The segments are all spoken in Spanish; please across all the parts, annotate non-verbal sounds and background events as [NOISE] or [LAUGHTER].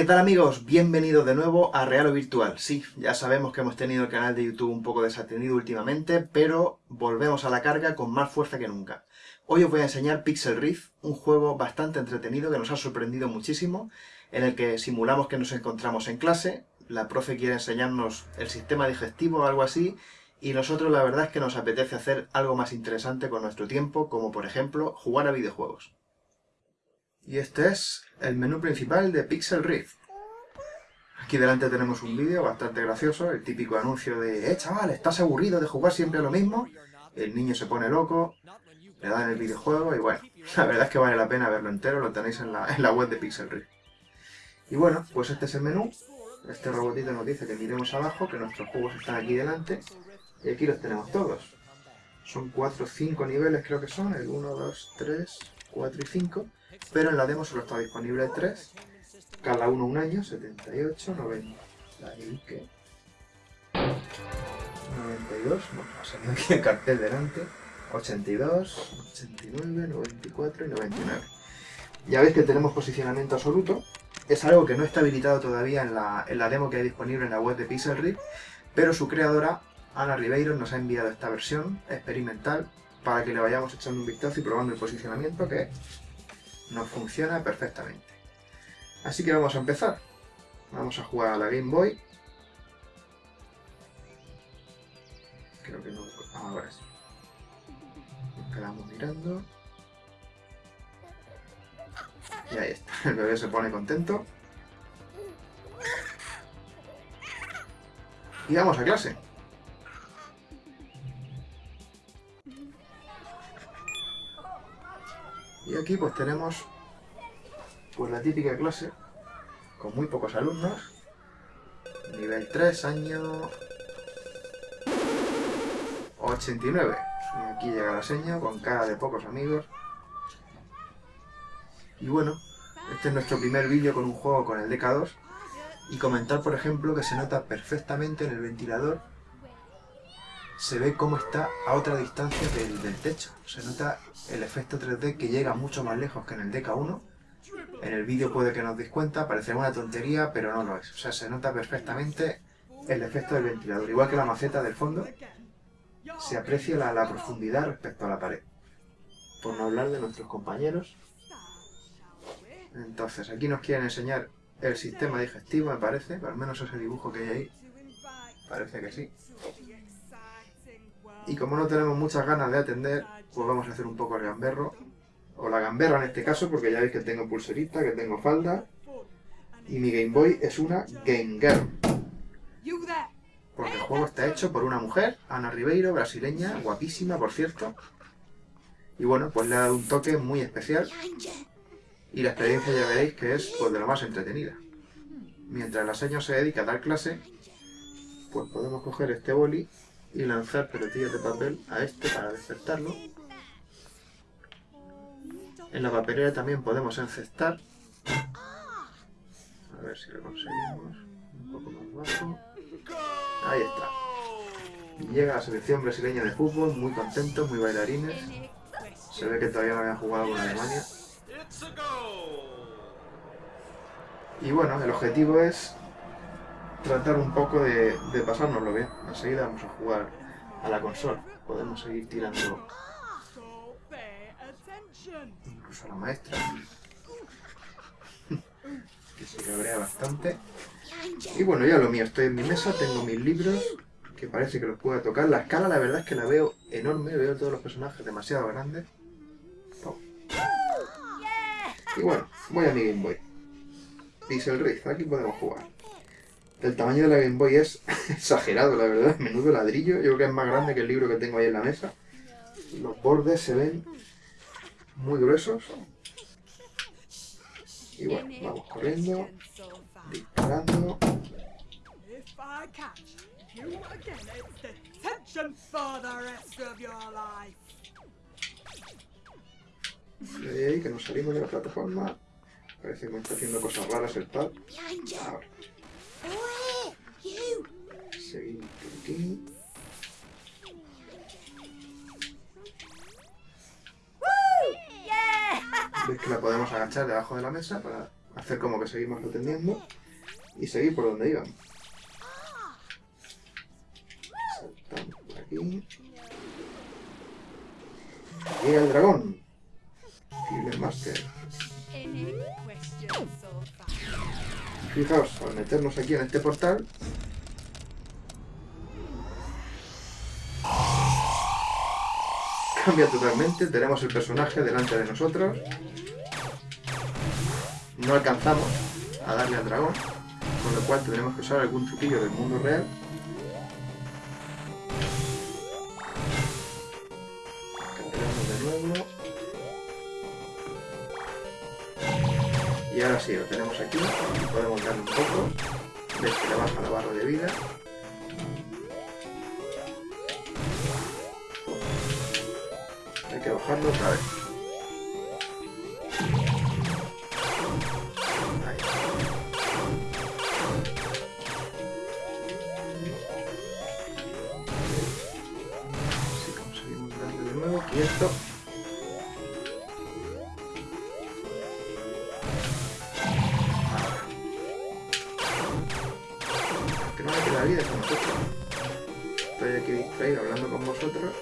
¿qué tal amigos? Bienvenidos de nuevo a Real o Virtual. Sí, ya sabemos que hemos tenido el canal de YouTube un poco desatendido últimamente, pero volvemos a la carga con más fuerza que nunca. Hoy os voy a enseñar Pixel Rift, un juego bastante entretenido que nos ha sorprendido muchísimo, en el que simulamos que nos encontramos en clase, la profe quiere enseñarnos el sistema digestivo o algo así, y nosotros la verdad es que nos apetece hacer algo más interesante con nuestro tiempo, como por ejemplo jugar a videojuegos. Y este es el menú principal de Pixel Rift. Aquí delante tenemos un vídeo bastante gracioso, el típico anuncio de «Eh, chaval, ¿estás aburrido de jugar siempre a lo mismo?» El niño se pone loco, le dan el videojuego y bueno, [LAUGHS] la verdad es que vale la pena verlo entero, lo tenéis en la, [LAUGHS] en la web de Pixel Rift. Y bueno, pues este es el menú. Este robotito nos dice que miremos abajo, que nuestros juegos están aquí delante. Y aquí los tenemos todos. Son 4 o 5 niveles creo que son, el 1, 2, 3, 4 y 5 pero en la demo solo está disponible el 3, cada uno un año, 78, 90, ahí que... 92, bueno, ha salido aquí el cartel delante, 82, 89, 94 y 99. Ya veis que tenemos posicionamiento absoluto, es algo que no está habilitado todavía en la, en la demo que hay disponible en la web de Pixel pero su creadora, Ana Ribeiro, nos ha enviado esta versión experimental para que le vayamos echando un vistazo y probando el posicionamiento, que nos funciona perfectamente. Así que vamos a empezar. Vamos a jugar a la Game Boy. Creo que no... Ah, ahora sí. Nos quedamos mirando. Y ahí está. El bebé se pone contento. Y vamos a clase. Y aquí pues tenemos pues la típica clase con muy pocos alumnos. Nivel 3, año 89. Y aquí llega la seña con cara de pocos amigos. Y bueno, este es nuestro primer vídeo con un juego con el DK2. Y comentar, por ejemplo, que se nota perfectamente en el ventilador se ve cómo está a otra distancia del, techo. Se nota el efecto 3D que llega mucho más lejos que en el DK1. En el vídeo puede que no os deis cuenta, parecerá una tontería, pero no lo es. O sea, se nota perfectamente el efecto del ventilador. Igual que la maceta del fondo, se aprecia la, la profundidad respecto a la pared. Por no hablar de nuestros compañeros. Entonces, aquí nos quieren enseñar el sistema digestivo, me parece. Al menos ese dibujo que hay ahí. Parece que sí. Y como no tenemos muchas ganas de atender, pues vamos a hacer un poco el gamberro. O la gamberra en este caso, porque ya veis que tengo pulserita, que tengo falda. Y mi Game Boy es una Game Girl. Porque el juego está hecho por una mujer, Ana Ribeiro, brasileña, guapísima, por cierto. Y bueno, pues le ha dado un toque muy especial. Y la experiencia ya veréis que es pues, de lo más entretenida. Mientras la señora se dedica a dar clase, pues podemos coger este boli y lanzar pelotillas de papel a este para despertarlo. En la papelera también podemos encestar. A ver si lo conseguimos. Un poco más bajo. Ahí está. Llega la selección brasileña de fútbol, muy contentos, muy bailarines. Se ve que todavía no habían jugado con Alemania. Y bueno, el objetivo es tratar un poco de, de pasárnoslo bien. Enseguida vamos a jugar a la consola. Podemos seguir tirando incluso a la maestra. [LAUGHS] que se cabrea bastante. Y bueno, ya lo mío, estoy en mi mesa, tengo mis libros, que parece que los puedo tocar. La escala la verdad es que la veo enorme, veo todos los personajes demasiado grandes. Y bueno, voy a mi Game Boy. Pixel Rift, aquí podemos jugar. El tamaño de la Game Boy es [LAUGHS] exagerado, la verdad. Menudo ladrillo. Yo creo que es más grande que el libro que tengo ahí en la mesa. Los bordes se ven muy gruesos. Y bueno, vamos corriendo, disparando. Ahí que nos salimos de la plataforma. Parece que me está haciendo cosas raras el pad. Ahora. Seguimos por aquí. Ves que la podemos agachar debajo de la mesa para hacer como que seguimos atendiendo y seguir por donde íbamos. Saltamos por aquí. Llega el dragón. Fibre Master. Fijaos, al meternos aquí en este portal, cambia totalmente, tenemos el personaje delante de nosotros, no alcanzamos a darle al dragón, con lo cual tendremos que usar algún truquillo del mundo real. De nuevo. Y ahora sí, lo tenemos aquí, podemos darle un poco, ves que le baja la barra de vida. Hay que bajarlo otra vez. Si conseguimos darle de nuevo, quieto. Que no me queda vida nosotros. Estoy aquí distraído hablando con vosotros.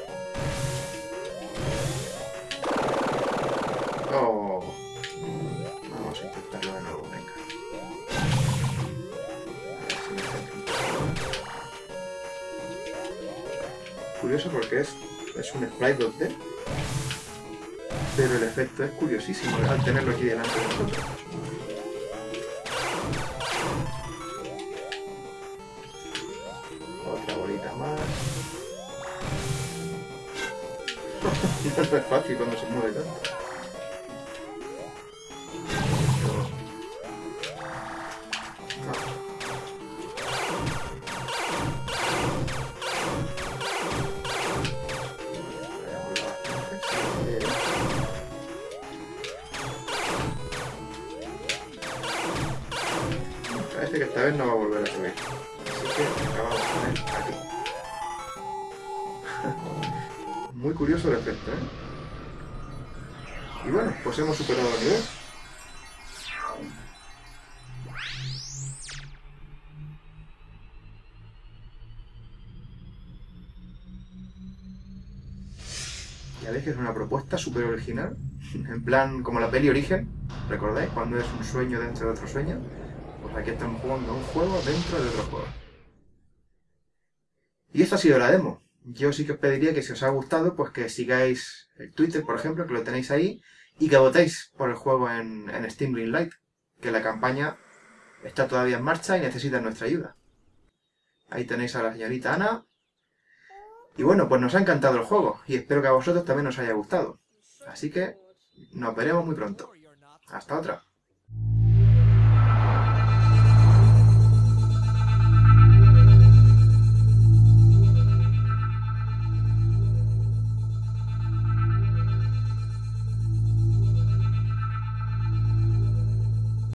Curioso porque es, es un sprite 2D. Pero el efecto es curiosísimo al tenerlo aquí delante de nosotros. Otra bolita más. no [LAUGHS] es fácil cuando se mueve tanto. Esta vez no va a volver a subir. Así que acabamos con él aquí. [LAUGHS] Muy curioso el efecto, ¿eh? Y bueno, pues hemos superado el nivel. Ya veis que es una propuesta súper original. [LAUGHS] En plan, como la peli Origen, ¿recordáis? Cuando es un sueño dentro de otro sueño. Pues aquí estamos jugando un juego dentro de otro juego. Y esta ha sido la demo. Yo sí que os pediría que si os ha gustado, pues que sigáis el Twitter, por ejemplo, que lo tenéis ahí, y que votéis por el juego en, en Steam Greenlight, que la campaña está todavía en marcha y necesita nuestra ayuda. Ahí tenéis a la señorita Ana. Y bueno, pues nos ha encantado el juego, y espero que a vosotros también os haya gustado. Así que nos veremos muy pronto. Hasta otra.